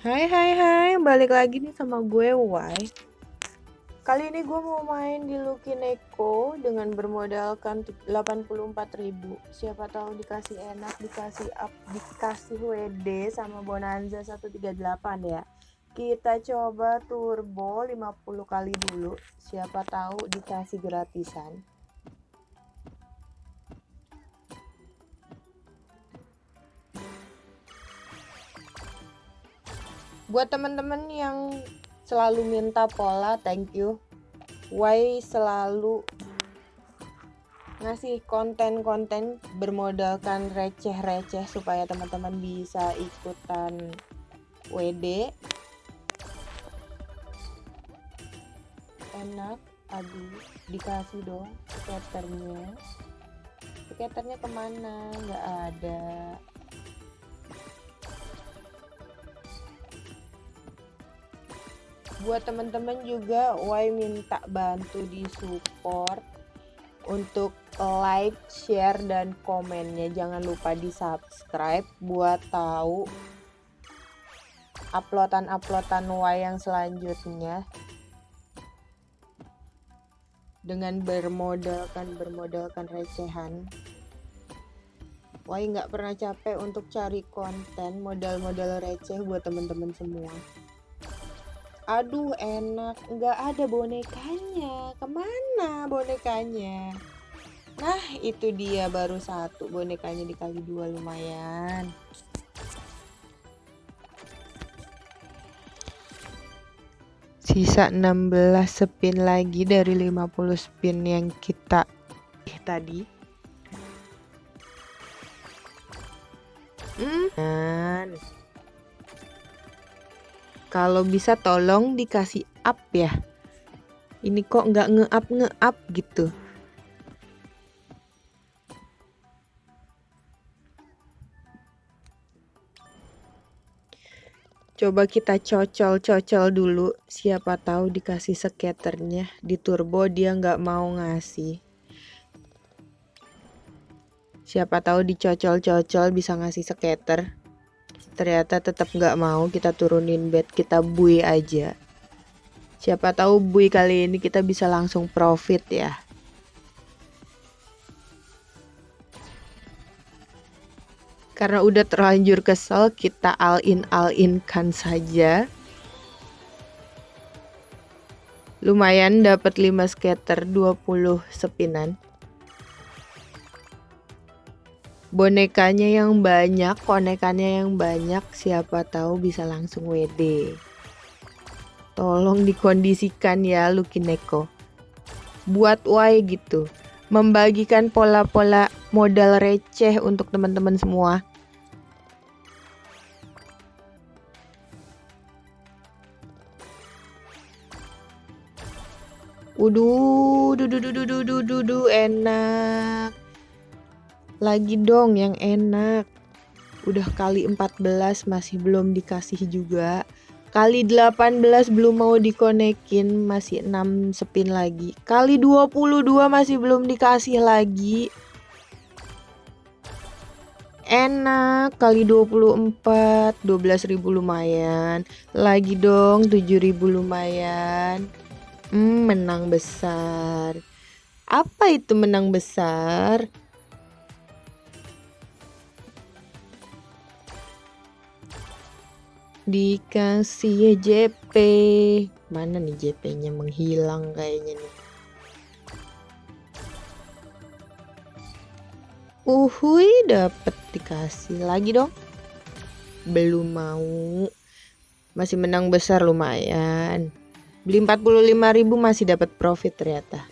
Hai hai hai, balik lagi nih sama gue Y. Kali ini gue mau main di Lucky Neko dengan bermodalkan 84.000. Siapa tahu dikasih enak, dikasih up, dikasih WD sama Bonanza 138 ya. Kita coba turbo 50 kali dulu. Siapa tahu dikasih gratisan. Buat teman-teman yang selalu minta pola thank you. Why selalu ngasih konten-konten bermodalkan receh-receh supaya teman-teman bisa ikutan WD enak aduh dikasih dong skaternya. Skaternya ke mana? Nggak ada buat teman-teman juga Wai minta bantu di support untuk like, share dan komennya. Jangan lupa di subscribe buat tahu uploadan-uploadan Wai yang selanjutnya. Dengan bermodalkan bermodalkan recehan. Wai nggak pernah capek untuk cari konten modal-modal receh buat teman-teman semua aduh enak. Nggak ada bonekanya. Ke mana bonekanya? Nah itu dia baru satu bonekanya dikali dua lumayan. Sisa 16 spin lagi dari 50 spin yang kita eh, tadi. Hmm. Kalau bisa tolong dikasih up ya. Ini kok nggak nge-up nge-up gitu. Coba kita cocol-cocol dulu. Siapa tahu dikasih skaternya di turbo dia nggak mau ngasih. Siapa tahu dicocol-cocol bisa ngasih skater ternyata tetap nggak mau kita turunin bed kita bui aja. Siapa tahu bui kali ini kita bisa langsung profit ya. Karena udah terlanjur kesel kita all in all in kan saja. Lumayan dapat 5 scatter 20 sepinan bonekanya yang banyak, konekannya yang banyak, siapa tahu bisa langsung WD. Tolong dikondisikan ya Lukineko. Buat Y gitu. Membagikan pola-pola modal receh untuk teman-teman semua. Uduh, dudu dudu dudu dudu enak. Lagi dong yang enak. Udah kali 14 masih belum dikasih juga. Kali 18 belum mau dikonekin, masih 6 spin lagi. Kali 22 masih belum dikasih lagi. Enak, kali 24, 12.000 lumayan. Lagi dong, 7.000 lumayan. Hmm, menang besar. Apa itu menang besar? Dikasih JP mana nih JP nya menghilang kayaknya nih. Uhui dapet dikasih lagi dong. Belum mau. Masih menang besar lumayan. Beli 45.000 masih dapat profit ternyata.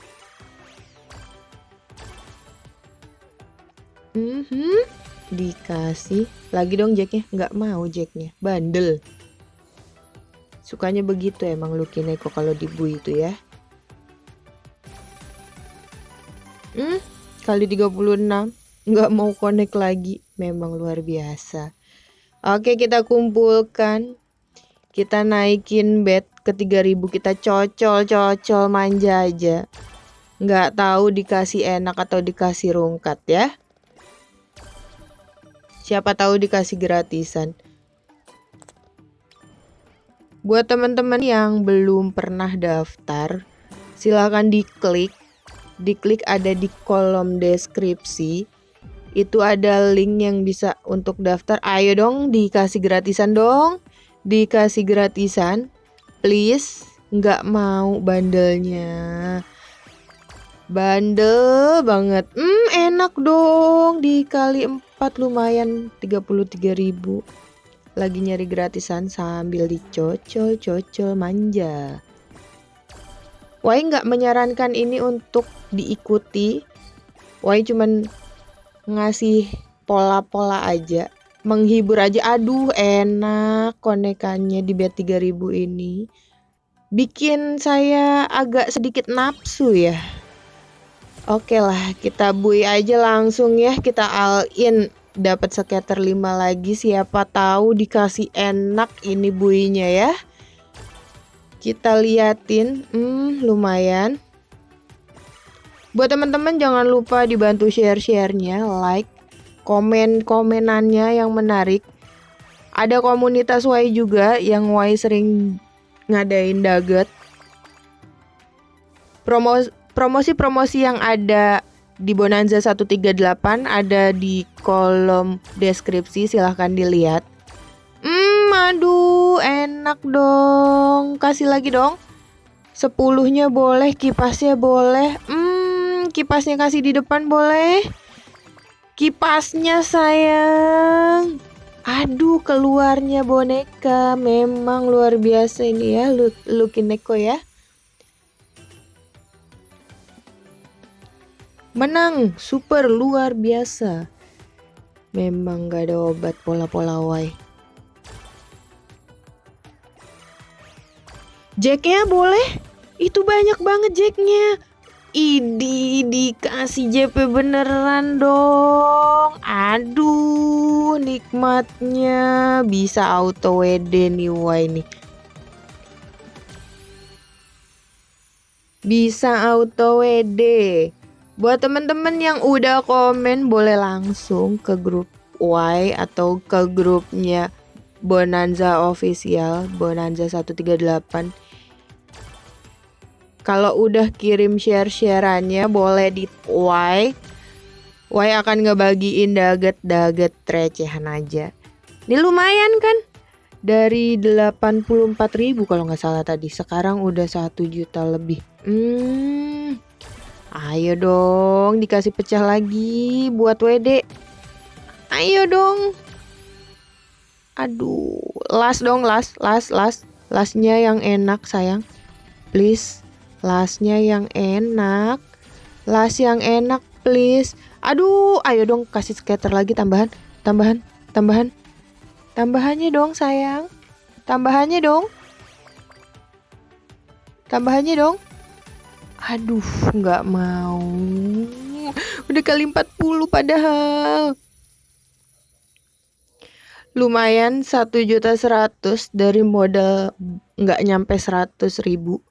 Mm -hmm dikasih lagi dong jacknya. Nggak mau jacknya. Bandel. Sukanya begitu emang Lucky Neko kalau dibu itu ya. Hmm? Kali 36 nggak mau connect lagi. Memang luar biasa. Oke kita kumpulkan. Kita naikin bed ke 3000 kita cocol cocol manja aja. Nggak tahu dikasih enak atau dikasih rungkat ya Siapa tahu dikasih gratisan. Buat teman-teman yang belum pernah daftar, silahkan diklik. Diklik ada di kolom deskripsi. Itu ada link yang bisa untuk daftar. Ayo dong dikasih gratisan dong. Dikasih gratisan. Please, nggak mau bandelnya. Bandel banget. Hmm, enak dong. Dikali 4 lumayan 33.000 lagi nyari gratisan sambil dicocol-cocol manja. Wai nggak menyarankan ini untuk diikuti. Wai cuman ngasih pola-pola aja, menghibur aja. Aduh, enak konekannya di bet 3000 ini. Bikin saya agak sedikit nafsu ya. Oke lah, kita bui aja langsung ya, kita all in. Dapat skater 5 lagi. Siapa tahu dikasih enak ini buinya ya. Kita liatin. Hmm lumayan. Buat teman-teman jangan lupa dibantu share-sharenya like komen komenannya yang menarik. Ada komunitas Y juga yang Y sering ngadain daget promosi-promosi yang ada di Bonanza 138 ada di kolom deskripsi silahkan dilihat. Hmm, aduh, enak dong. Kasih lagi dong. Sepuluhnya boleh, kipasnya boleh. Hmm, kipasnya kasih di depan boleh. Kipasnya sayang. Aduh, keluarnya boneka. Memang luar biasa ini ya, Lukineko ya. Menang, super luar biasa. Memang gak ada obat pola-pola wai. Jacknya boleh? Itu banyak banget jacknya. Idi dikasih JP beneran dong. Aduh, nikmatnya bisa auto WD nih wai nih. Bisa auto WD. Buat temen-temen yang udah komen boleh langsung ke grup Y atau ke grupnya Bonanza Official Bonanza 138 Kalau udah kirim share-shareannya boleh di Y. Y akan ngebagiin daget-daget recehan aja. Ini lumayan kan? Dari 84 ribu kalau nggak salah tadi. Sekarang udah 1 juta lebih. Hmm Ayo dong, dikasih pecah lagi buat WD. Ayo dong. Aduh, las dong, las, las, las. Lasnya yang enak, sayang. Please, lasnya yang enak. Las yang enak, please. Aduh, ayo dong kasih skater lagi tambahan, tambahan, tambahan. Tambahannya dong, sayang. Tambahannya dong. Tambahannya dong. Aduh, nggak mau. Udah kali 40 padahal. Lumayan satu juta seratus dari modal nggak nyampe seratus ribu.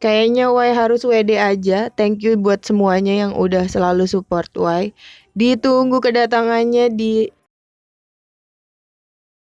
Kayaknya Y harus WD aja. Thank you buat semuanya yang udah selalu support Y. Ditunggu kedatangannya di